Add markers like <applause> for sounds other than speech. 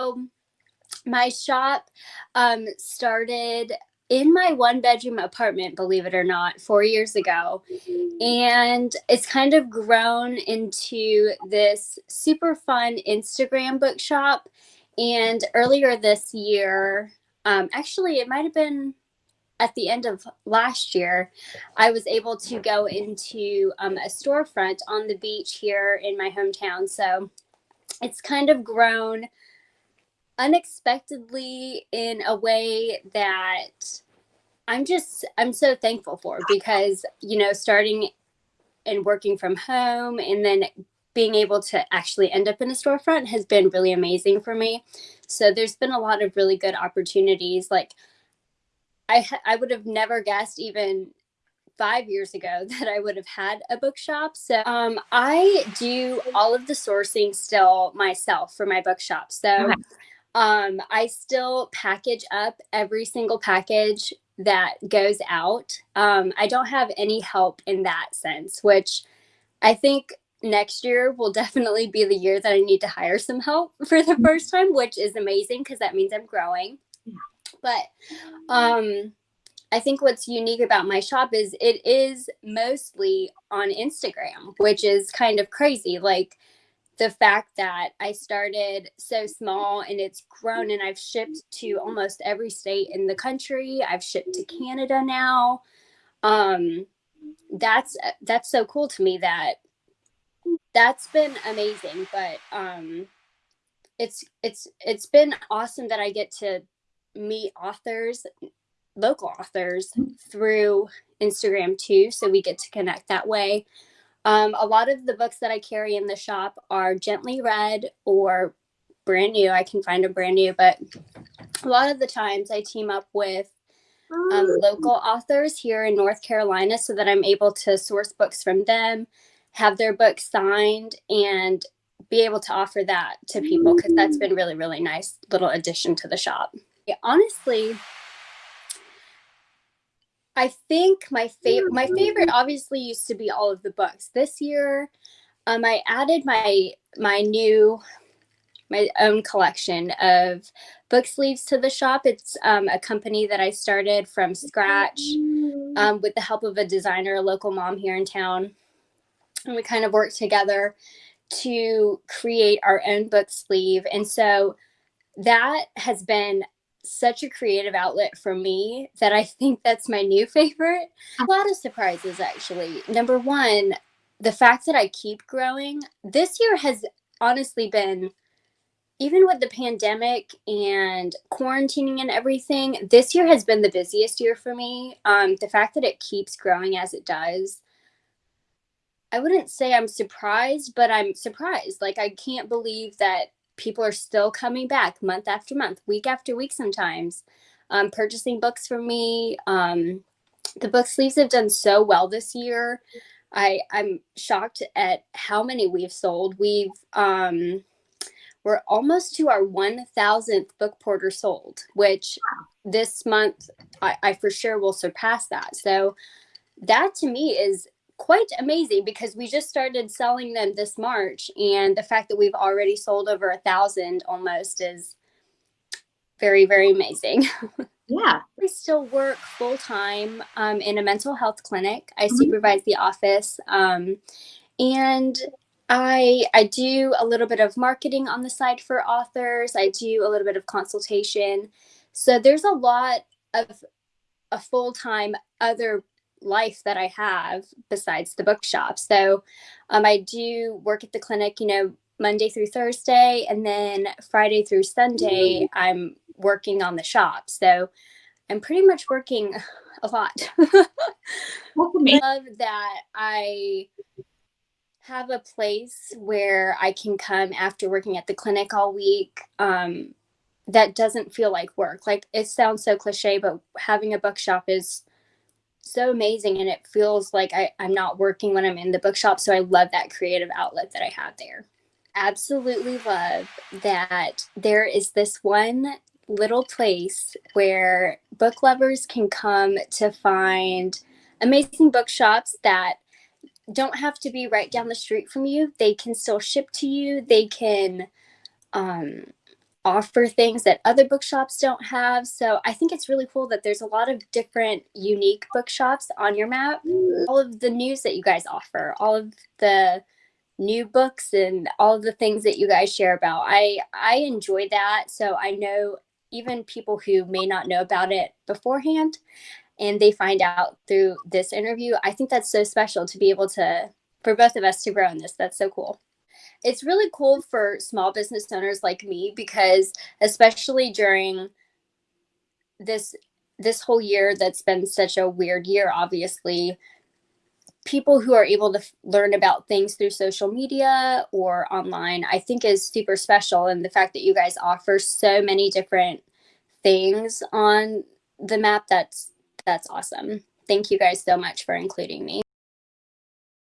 So my shop um, started in my one bedroom apartment, believe it or not, four years ago. And it's kind of grown into this super fun Instagram bookshop. And earlier this year, um, actually, it might have been at the end of last year, I was able to go into um, a storefront on the beach here in my hometown. So it's kind of grown unexpectedly in a way that I'm just I'm so thankful for because you know starting and working from home and then being able to actually end up in a storefront has been really amazing for me. So there's been a lot of really good opportunities like I I would have never guessed even five years ago <laughs> that I would have had a bookshop. So um, I do all of the sourcing still myself for my bookshop. So okay. Um, I still package up every single package that goes out. Um, I don't have any help in that sense, which I think next year will <laughs> definitely be the year that I need to hire some help <laughs> for the first time, which is amazing because that means I'm growing. But um, I think what's unique about my shop is it is mostly on Instagram, which is kind of crazy. Like the fact that I started so small and it's grown and I've shipped to almost every state in the country. I've shipped to Canada now. Um, that's that's so cool to me that that's been amazing. But um, it's it's it's been awesome that I get to meet authors, local authors through Instagram too. So we get to connect that way. Um, a lot of the books that I carry in the shop are gently read or brand new. I can find them brand new, but a lot of the times I team up with um, local authors here in North Carolina so that I'm able to source books from them, have their books signed, and be able to offer that to people because that's been really, really nice little addition to the shop. Yeah, honestly, I think my favorite my favorite obviously used to be all of the books. This year, um, I added my my new my own collection of book sleeves to the shop. It's um, a company that I started from scratch um, with the help of a designer, a local mom here in town. And we kind of worked together to create our own book sleeve. And so that has been such a creative outlet for me that I think that's my new favorite. A lot of surprises, actually. Number one, the fact that I keep growing. This year has honestly been, even with the pandemic and quarantining and everything, this year has been the busiest year for me. Um, the fact that it keeps growing as it does. I wouldn't say I'm surprised, but I'm surprised. Like, I can't believe that people are still coming back month after month, week after week sometimes, um, purchasing books from me. Um, the book sleeves have done so well this year. I, I'm shocked at how many we've sold. We've um, we're almost to our 1000th book porter sold, which this month I, I for sure will surpass that. So that to me is quite amazing because we just started selling them this March, and the fact that we've already sold over a thousand almost is very, very amazing. <laughs> Yeah. I still work full time um, in a mental health clinic. I mm-hmm. supervise the office, um, and I I do a little bit of marketing on the side for authors. I do a little bit of consultation. So there's a lot of a full time other life that I have besides the bookshop. So um, I do work at the clinic, you know, Monday through Thursday, and then Friday through Sunday, I'm working on the shop. So I'm pretty much working a lot. <laughs> I love that I have a place where I can come after working at the clinic all week. Um, that doesn't feel like work. Like it sounds so cliche, but having a bookshop is so amazing and it feels like I, I'm not working when I'm in the bookshop. So I love that creative outlet that I have there. Absolutely love that there is this one little place where book lovers can come to find amazing bookshops that don't have to be right down the street from you. They can still ship to you. They can um, offer things that other bookshops don't have. So I think it's really cool that there's a lot of different unique bookshops on your map. Mm. All of the news that you guys offer, all of the new books and all of the things that you guys share about. I I enjoy that. So I know even people who may not know about it beforehand and they find out through this interview, I think that's so special to be able to for both of us to grow in this. That's so cool it's really cool for small business owners like me because especially during this this whole year that's been such a weird year obviously people who are able to f- learn about things through social media or online i think is super special. And the fact that you guys offer so many different things on the map that's that's awesome. Thank you guys so much for including me